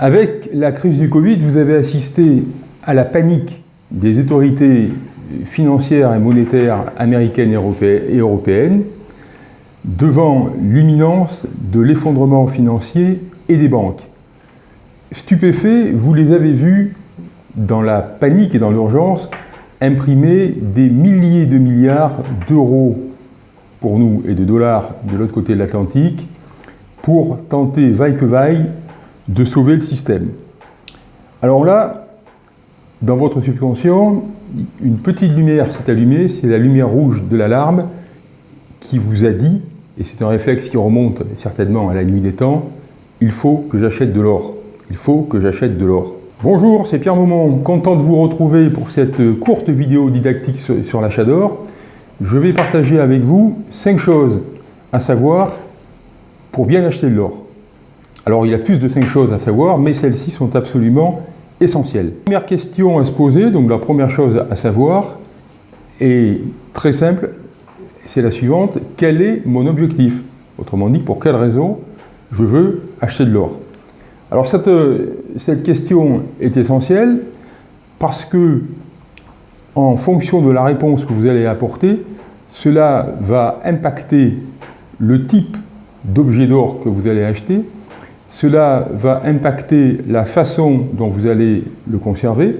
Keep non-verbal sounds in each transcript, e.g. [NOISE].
Avec la crise du Covid, vous avez assisté à la panique des autorités financières et monétaires américaines et européennes devant l'imminence de l'effondrement financier et des banques. Stupéfaits, vous les avez vus dans la panique et dans l'urgence imprimer des milliers de milliards d'euros pour nous et de dollars de l'autre côté de l'Atlantique pour tenter, vaille que vaille, de sauver le système. Alors là, dans votre subconscient, une petite lumière s'est allumée, c'est la lumière rouge de l'alarme qui vous a dit, et c'est un réflexe qui remonte certainement à la nuit des temps, il faut que j'achète de l'or. Il faut que j'achète de l'or. Bonjour, c'est Pierre Maumont, content de vous retrouver pour cette courte vidéo didactique sur l'achat d'or. Je vais partager avec vous cinq choses à savoir pour bien acheter de l'or. Alors il y a plus de cinq choses à savoir, mais celles-ci sont absolument essentielles. Première question à se poser, donc la première chose à savoir, est très simple, c'est la suivante, quel est mon objectif? Autrement dit, pour quelle raison je veux acheter de l'or? Alors cette, cette question est essentielle parce que en fonction de la réponse que vous allez apporter, cela va impacter le type d'objet d'or que vous allez acheter, cela va impacter la façon dont vous allez le conserver,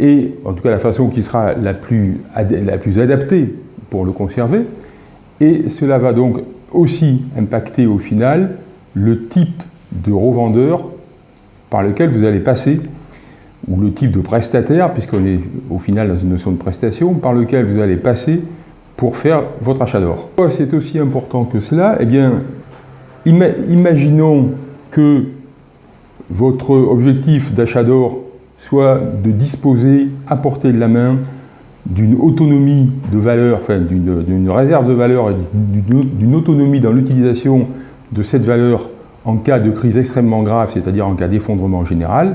et en tout cas la façon qui sera la plus, adaptée pour le conserver, et cela va donc aussi impacter au final le type de revendeur par lequel vous allez passer, ou le type de prestataire, puisqu'on est au final dans une notion de prestation, par lequel vous allez passer pour faire votre achat d'or. C'est aussi important que cela? Eh bien, imaginons que votre objectif d'achat d'or soit de disposer à portée de la main d'une autonomie de valeur, enfin d'une réserve de valeur et d'une autonomie dans l'utilisation de cette valeur en cas de crise extrêmement grave, c'est-à-dire en cas d'effondrement général.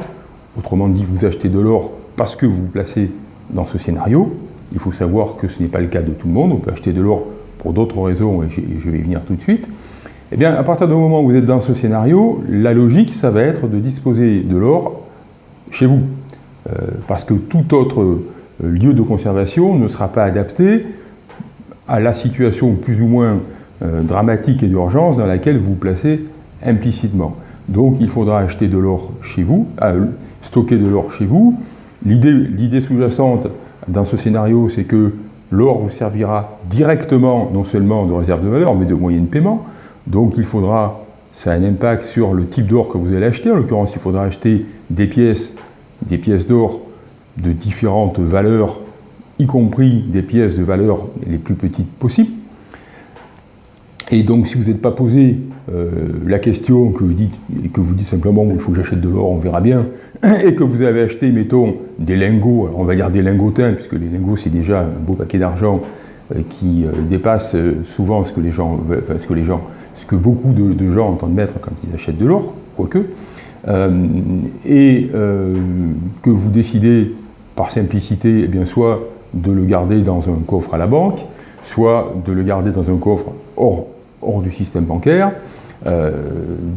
Autrement dit, vous achetez de l'or parce que vous vous placez dans ce scénario. Il faut savoir que ce n'est pas le cas de tout le monde. On peut acheter de l'or pour d'autres raisons, et je vais y venir tout de suite. Eh bien, à partir du moment où vous êtes dans ce scénario, la logique, ça va être de disposer de l'or chez vous. Euh, parce que tout autre euh, lieu de conservation ne sera pas adapté à la situation plus ou moins euh, dramatique et d'urgence dans laquelle vous vous placez implicitement. Donc il faudra acheter de l'or chez vous, stocker de l'or chez vous. L'idée sous-jacente dans ce scénario, c'est que l'or vous servira directement, non seulement de réserve de valeur, mais de moyen de paiement. Donc il faudra, ça a un impact sur le type d'or que vous allez acheter. En l'occurrence, il faudra acheter des pièces, des pièces d'or de différentes valeurs, y compris des pièces de valeur les plus petites possibles. Et donc, si vous n'êtes pas posé euh, la question que vous dites, et que vous dites simplement il faut que j'achète de l'or, on verra bien, [CLEARS THROAT] et que vous avez acheté, mettons, des lingots, on va dire des lingotins, puisque les lingots c'est déjà un beau paquet d'argent euh, qui euh, dépasse souvent ce que les gens, ce que les gens, que beaucoup de, gens entendent mettre quand ils achètent de l'or, quoique, et que vous décidez par simplicité, eh bien, soit de le garder dans un coffre à la banque, soit de le garder dans un coffre hors, du système bancaire, euh,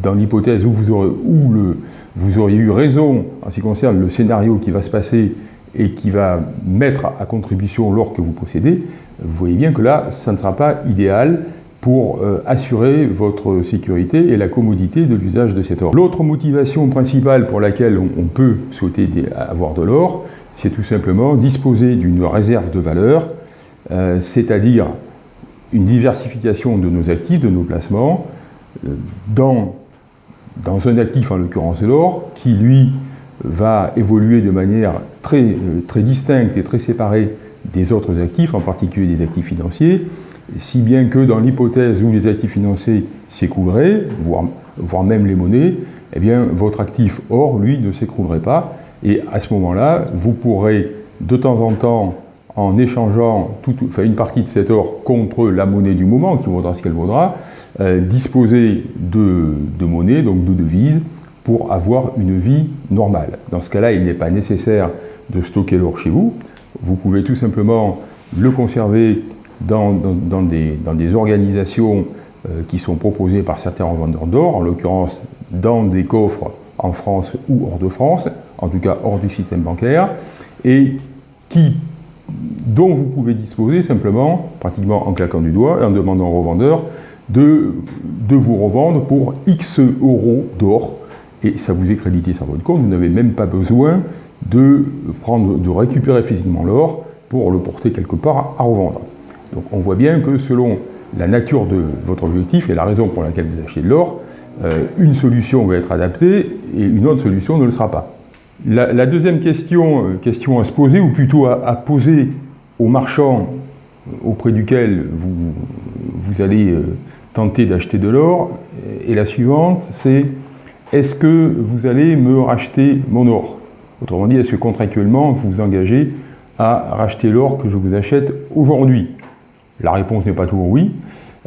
dans l'hypothèse où, vous vous auriez eu raison en ce qui concerne le scénario qui va se passer et qui va mettre à contribution l'or que vous possédez, vous voyez bien que là, ça ne sera pas idéal pour euh, assurer votre sécurité et la commodité de l'usage de cet or. L'autre motivation principale pour laquelle on, peut souhaiter avoir de l'or, c'est tout simplement disposer d'une réserve de valeur, euh, c'est-à-dire une diversification de nos actifs, de nos placements, dans, dans un actif, en l'occurrence l'or, qui lui va évoluer de manière très, euh, très distincte et très séparée des autres actifs, en particulier des actifs financiers, si bien que dans l'hypothèse où les actifs financiers s'écouleraient, voire, voire, même les monnaies, eh bien, votre actif or, lui, ne s'écroulerait pas. Et à ce moment-là, vous pourrez de temps en temps, en échangeant une partie de cet or contre la monnaie du moment, qui vaudra ce qu'elle vaudra, euh, disposer de, monnaie, donc de devises, pour avoir une vie normale. Dans ce cas-là, il n'est pas nécessaire de stocker l'or chez vous. Vous pouvez tout simplement le conserver dans, des, organisations euh, qui sont proposées par certains revendeurs d'or, en l'occurrence dans des coffres. en France ou hors de France, en tout cas hors du système bancaire, et dont vous pouvez disposer simplement, pratiquement en claquant du doigt et en demandant au revendeur de, de vous revendre pour X euros d'or, et ça vous est crédité sur votre compte, vous n'avez même pas besoin de, prendre, de récupérer physiquement l'or pour le porter quelque part à revendre. Donc on voit bien que selon la nature de votre objectif et la raison pour laquelle vous achetez de l'or, euh, une solution va être adaptée et une autre solution ne le sera pas. La, deuxième question, euh, question à se poser, ou plutôt à, poser aux marchands auprès duquel vous, vous allez tenter d'acheter de l'or, est la suivante, c'est est-ce que vous allez me racheter mon or? Autrement dit, est-ce que contractuellement vous vous engagez à racheter l'or que je vous achète aujourd'hui? La réponse n'est pas toujours oui.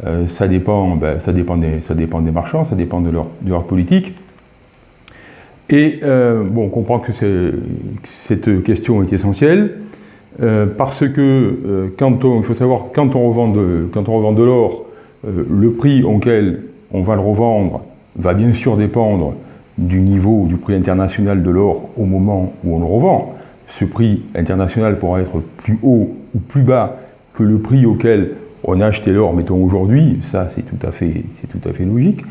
Euh, ça, dépend, ben, ça, dépend des, marchands, ça dépend de leur, politique. Et euh, bon, on comprend que cette question est essentielle, euh, parce que quand on, il faut savoir, quand on revend quand on revend de l'or, le prix auquel on va le revendre va bien sûr dépendre du niveau du prix international de l'or au moment où on le revend. Ce prix international pourra être plus haut ou plus bas que le prix auquel on a acheté l'or, mettons aujourd'hui, ça c'est tout, à fait, tout à fait logique,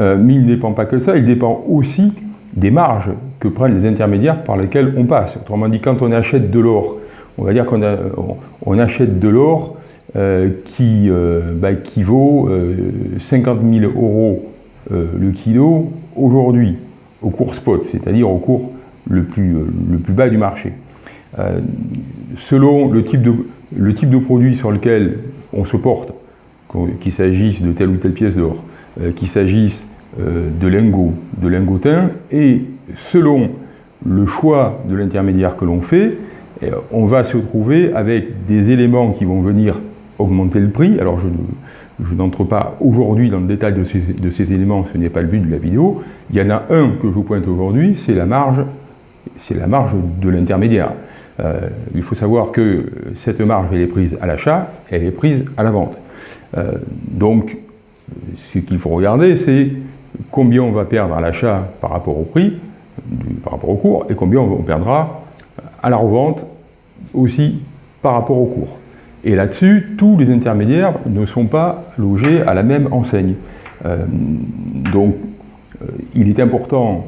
euh, mais il ne dépend pas que ça, il dépend aussi des marges que prennent les intermédiaires par lesquels on passe. Autrement dit, quand on achète de l'or, on va dire qu'on on, achète de l'or euh, qui, euh, bah, qui vaut 50 000 euros le kilo aujourd'hui au cours spot, c'est-à-dire au cours le plus, le plus bas du marché. Selon le type, de, le type de produit sur lequel on se porte, qu'il s'agisse de telle ou telle pièce d'or, euh, qu'il s'agisse de lingots, de lingotins, et selon le choix de l'intermédiaire que l'on fait, on va se trouver avec des éléments qui vont venir augmenter le prix. Alors je, n'entre pas aujourd'hui dans le détail de ces, de éléments, ce n'est pas le but de la vidéo, il y en a un que je vous pointe aujourd'hui, c'est la marge, c'est la marge de l'intermédiaire. Euh, il faut savoir que cette marge, elle est prise à l'achat, elle est prise à la vente. Euh, donc, ce qu'il faut regarder, c'est combien on va perdre à l'achat par rapport au prix, par rapport au cours, et combien on perdra à la revente aussi par rapport au cours. Et là-dessus, tous les intermédiaires ne sont pas logés à la même enseigne. Euh, donc, il, est important,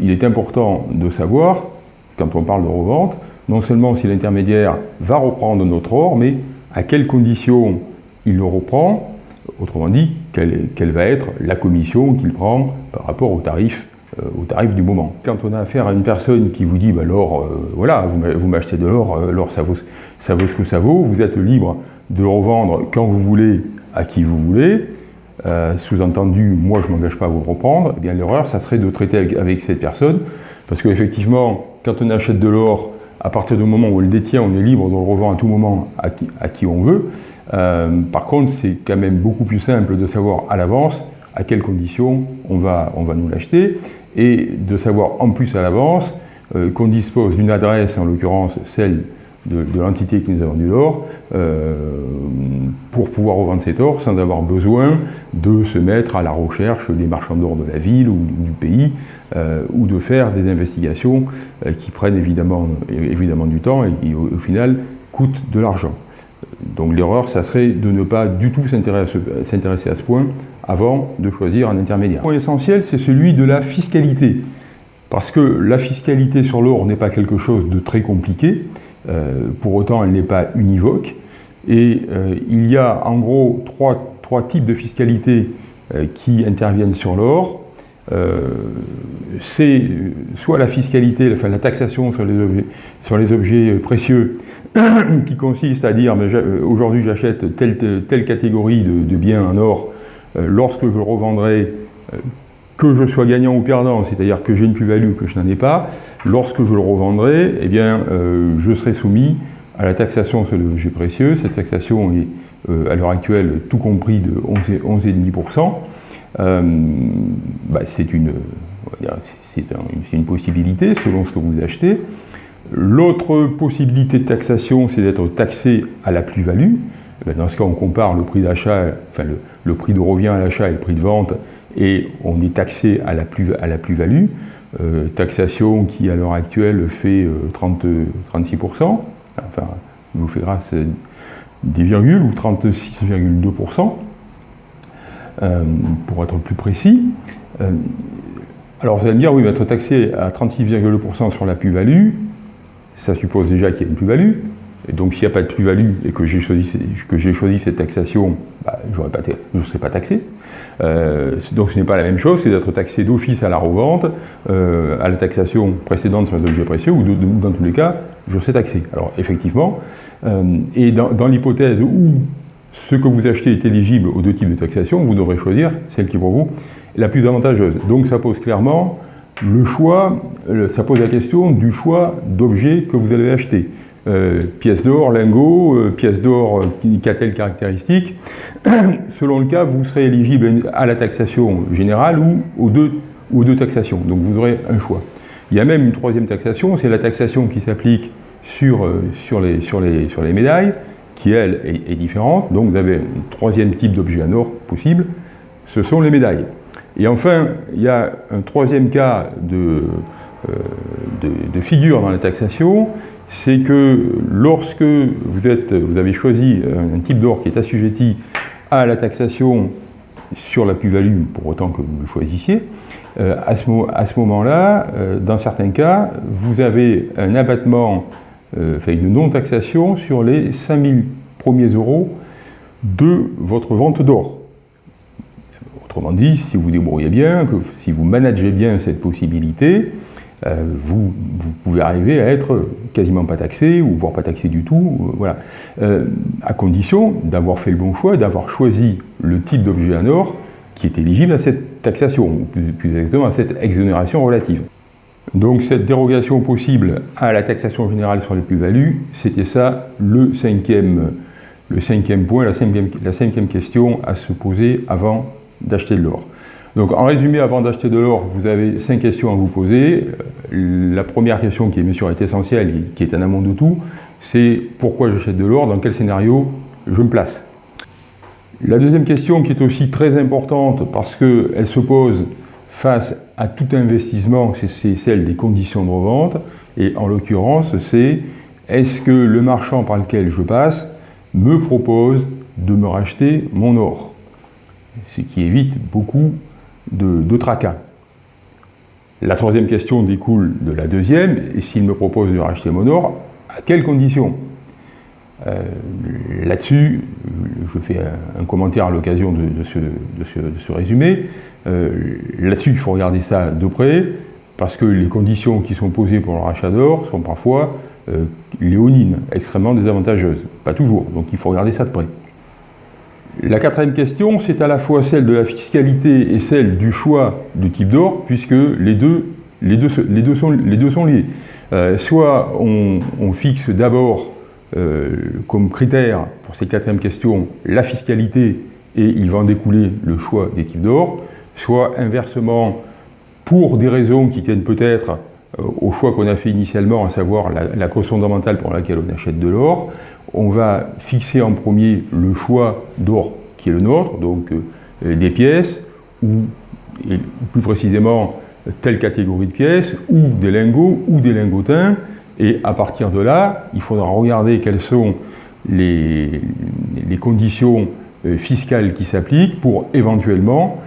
il est important de savoir, quand on parle de revente, non seulement si l'intermédiaire va reprendre notre or, mais à quelles conditions il le reprend, autrement dit, quelle, va être la commission qu'il prend par rapport au tarif, euh, au tarif du moment. Quand on a affaire à une personne qui vous dit, bah, l'or, voilà, vous m'achetez de l'or, l'or ça vaut, ça vaut ce que ça vaut, vous êtes libre de le revendre quand vous voulez, à qui vous voulez, euh, sous-entendu, moi je ne m'engage pas à vous reprendre, eh bien l'erreur, ça serait de traiter avec, cette personne, parce qu'effectivement, quand on achète de l'or, à partir du moment où on le détient, on est libre de le revendre à tout moment à qui, on veut. Euh, par contre, c'est quand même beaucoup plus simple de savoir à l'avance à quelles conditions on va, on va nous l'acheter, et de savoir en plus à l'avance euh, qu'on dispose d'une adresse, en l'occurrence celle de, l'entité qui nous a vendu l'or, pour pouvoir revendre cet or sans avoir besoin de se mettre à la recherche des marchands d'or de la ville ou du pays, euh, ou de faire des investigations euh, qui prennent évidemment, évidemment du temps et qui au, final coûtent de l'argent. Donc l'erreur, ça serait de ne pas du tout s'intéresser à ce point avant de choisir un intermédiaire. Le point essentiel, c'est celui de la fiscalité. Parce que la fiscalité sur l'or n'est pas quelque chose de très compliqué, euh, pour autant elle n'est pas univoque, et il y a en gros trois trois types de fiscalité euh, qui interviennent sur l'or. Euh, c'est soit la fiscalité, la taxation sur les objets, objets précieux, [COUGHS] qui consiste à dire euh, aujourd'hui j'achète telle, catégorie de, biens en or, lorsque je revendrai, que je sois gagnant ou perdant, c'est-à-dire que j'ai une plus-value ou que je n'en ai pas, lorsque je le revendrai, eh bien, je serai soumis à la taxation sur les objets précieux. Cette taxation est euh, à l'heure actuelle, tout compris de 11,5%, euh, bah, c'est une, possibilité selon ce que vous achetez. L'autre possibilité de taxation, c'est d'être taxé à la plus-value. Eh ben, dans ce cas, on compare le prix d'achat, enfin le, prix de revient à l'achat et le prix de vente, et on est taxé à la plus-value. Euh, taxation qui à l'heure actuelle fait 30, 36%, enfin, vous fait grâce des virgules, ou 36,2%, pour être plus précis. alors vous allez me dire, oui, être taxé à 36,2% sur la plus-value, ça suppose déjà qu'il y a une plus-value, et donc s'il n'y a pas de plus-value et que j'ai choisi, choisi, cette taxation, bah, je ne serai pas taxé. Euh, donc ce n'est pas la même chose que d'être taxé d'office à la revente, euh, à la taxation précédente sur les objets précieux, ou dans tous les cas, je serai taxé. Alors effectivement, euh, et dans, l'hypothèse où ce que vous achetez est éligible aux deux types de taxation, vous devrez choisir celle qui pour vous est la plus avantageuse. Donc ça pose clairement le choix, ça pose la question du choix d'objets que vous allez acheter. Euh, pièce d'or, lingot, euh, pièce d'or euh, qui a telle caractéristique. [CLEARS THROAT] Selon le cas, vous serez éligible à la taxation générale ou aux deux, taxations. Donc vous aurez un choix. Il y a même une troisième taxation, c'est la taxation qui s'applique sur les médailles, qui elle est, différente. Donc vous avez un troisième type d'objet en or possible, ce sont les médailles. Et enfin, il y a un troisième cas de, de, de figure dans la taxation, c'est que lorsque vous, êtes, vous avez choisi un type d'or qui est assujetti à la taxation sur la plus-value, pour autant que vous le choisissiez, euh, à ce, moment-là, euh, dans certains cas, vous avez un abattement, euh, enfin une non-taxation sur les 5000 premiers euros de votre vente d'or. Autrement dit, si vous débrouillez bien, si vous managez bien cette possibilité, euh, vous, pouvez arriver à être quasiment pas taxé, ou voire pas taxé du tout, euh, voilà. Euh, à condition d'avoir fait le bon choix, d'avoir choisi le type d'objet en or qui est éligible à cette taxation, ou plus, exactement à cette exonération relative. Donc cette dérogation possible à la taxation générale sur les plus-values, c'était ça le cinquième, le cinquième point, la cinquième, la cinquième question à se poser avant d'acheter de l'or. Donc en résumé, avant d'acheter de l'or, vous avez cinq questions à vous poser. Euh, la première question qui bien sûr est essentielle, qui est un amont de tout, c'est pourquoi j'achète de l'or, dans quel scénario je me place? La deuxième question qui est aussi très importante parce qu'elle se pose face à tout investissement, c'est celle des conditions de revente. Et en l'occurrence, c'est est-ce que le marchand par lequel je passe me propose de me racheter mon or? Ce qui évite beaucoup de, tracas. La troisième question découle de la deuxième, et s'il me propose de racheter mon or, à quelles conditions? Euh, Là-dessus, je fais un, commentaire à l'occasion de, ce, résumé. Euh, là-dessus, il faut regarder ça de près, parce que les conditions qui sont posées pour le rachat d'or sont parfois euh, léonines, extrêmement désavantageuses. Pas toujours, donc il faut regarder ça de près. La quatrième question, c'est à la fois celle de la fiscalité et celle du choix du type d'or, puisque les deux, sont, liés. Euh, soit on, fixe d'abord comme critère pour cette quatrième question la fiscalité et il va en découler le choix des types d'or, soit inversement, pour des raisons qui tiennent peut-être euh, au choix qu'on a fait initialement, à savoir la, cause fondamentale pour laquelle on achète de l'or, on va fixer en premier le choix d'or qui est le nôtre, donc euh, des pièces, ou plus précisément telle catégorie de pièces, ou des lingots, ou des lingotins, et à partir de là, il faudra regarder quelles sont les, conditions euh, fiscales qui s'appliquent pour éventuellement,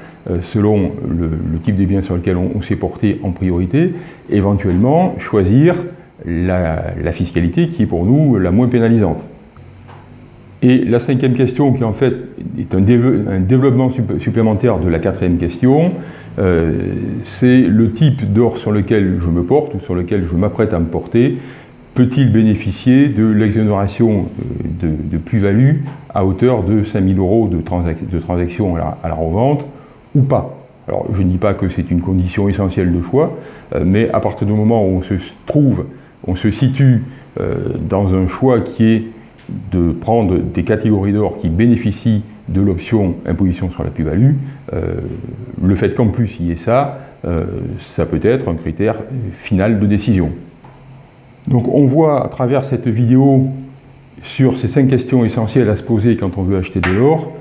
selon le, type de biens sur lequel on, s'est porté en priorité, éventuellement choisir la fiscalité qui est pour nous la moins pénalisante. Et la cinquième question, qui en fait est un, développement supplémentaire de la quatrième question, euh, c'est le type d'or sur lequel je me porte ou sur lequel je m'apprête à me porter, peut-il bénéficier de l'exonération euh, de, plus-value à hauteur de 5 000 euros de, transaction à la, revente? Ou pas Alors je ne dis pas que c'est une condition essentielle de choix, euh, mais à partir du moment où on se trouve, on se situe dans un choix qui est de prendre des catégories d'or qui bénéficient de l'option imposition sur la plus-value, euh, le fait qu'en plus il y ait ça, euh, ça peut être un critère final de décision. Donc on voit à travers cette vidéo sur ces cinq questions essentielles à se poser quand on veut acheter de l'or,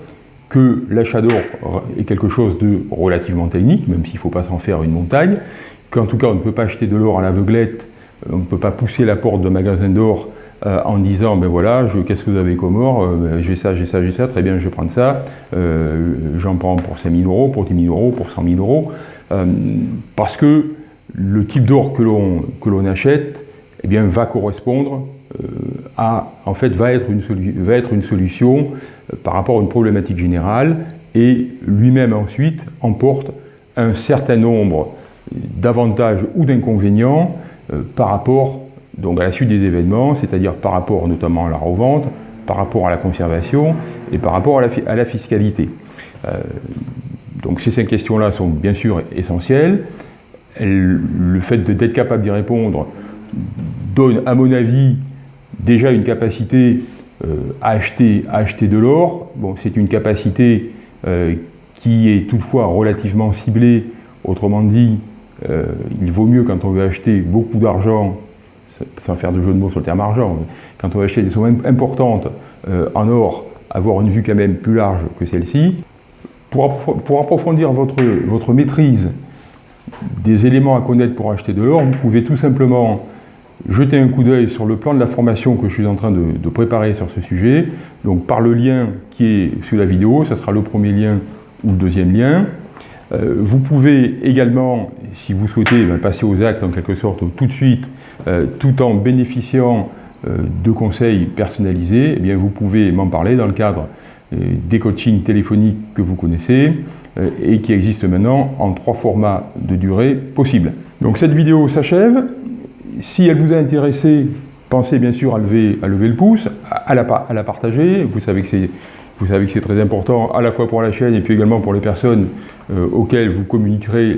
que l'achat d'or est quelque chose de relativement technique, même s'il ne faut pas s'en faire une montagne, qu'en tout cas on ne peut pas acheter de l'or à l'aveuglette, on ne peut pas pousser la porte d'un magasin d'or euh, en disant ben voilà, qu'est-ce que vous avez comme or? Euh, ben, J'ai ça, j'ai ça, j'ai ça, très bien, je vais prendre ça, euh, j'en prends pour 5 000 euros, pour 10 000 euros, pour 100 000 euros, parce que le type d'or que l'on achète eh bien, va correspondre à, en fait, va être une, va être une solution par rapport à une problématique générale et lui-même ensuite emporte un certain nombre d'avantages ou d'inconvénients par rapport donc à la suite des événements, c'est-à-dire par rapport notamment à la revente, par rapport à la conservation et par rapport à la, fiscalité. Euh, donc ces cinq questions-là sont bien sûr essentielles. le fait d'être capable d'y répondre donne, à mon avis, déjà une capacité euh, à, acheter, acheter de l'or. Bon, c'est une capacité euh, qui est toutefois relativement ciblée. Autrement dit, il vaut mieux quand on veut acheter beaucoup d'argent sans faire de jeu de mots sur le terme argent, quand on va acheter des sommes importantes euh, en or, avoir une vue quand même plus large que celle-ci. Pour, pour, approfondir votre, votre maîtrise des éléments à connaître pour acheter de l'or, vous pouvez tout simplement jeter un coup d'œil sur le plan de la formation que je suis en train de, préparer sur ce sujet, donc par le lien qui est sous la vidéo, ce sera le premier lien ou le deuxième lien. Euh, vous pouvez également, si vous souhaitez, ben, passer aux actes en quelque sorte tout de suite, euh, tout en bénéficiant euh, de conseils personnalisés, eh bien, vous pouvez m'en parler dans le cadre des coachings téléphoniques que vous connaissez et qui existent maintenant en trois formats de durée possibles. Donc cette vidéo s'achève. Si elle vous a intéressé, pensez bien sûr à lever, le pouce, à la, partager. Vous savez que c'est très important à la fois pour la chaîne et puis également pour les personnes auxquelles vous communiquerez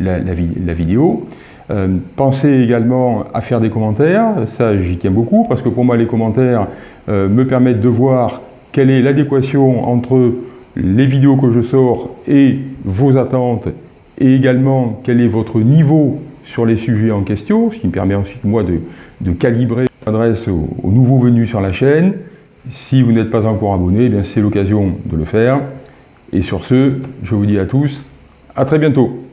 la, la vidéo. Euh, pensez également à faire des commentaires, ça j'y tiens beaucoup, parce que pour moi les commentaires euh, me permettent de voir quelle est l'adéquation entre les vidéos que je sors et vos attentes, et également quel est votre niveau sur les sujets en question, ce qui me permet ensuite moi de, calibrer l'adresse aux, aux, nouveaux venus sur la chaîne. Si vous n'êtes pas encore abonné, eh c'est l'occasion de le faire. Et sur ce, je vous dis à tous, à très bientôt.